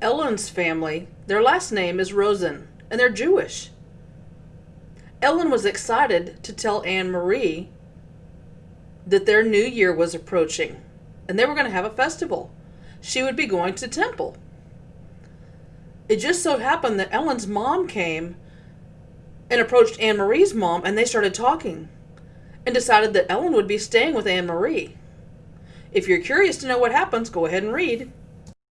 Ellen's family, their last name is Rosen, and they're Jewish. Ellen was excited to tell Annemarie that their new year was approaching and they were going to have a festival. She would be going to temple. It just so happened that Ellen's mom came and approached Annemarie's mom and they started talking and decided that Ellen would be staying with Annemarie. If you're curious to know what happens, go ahead and read.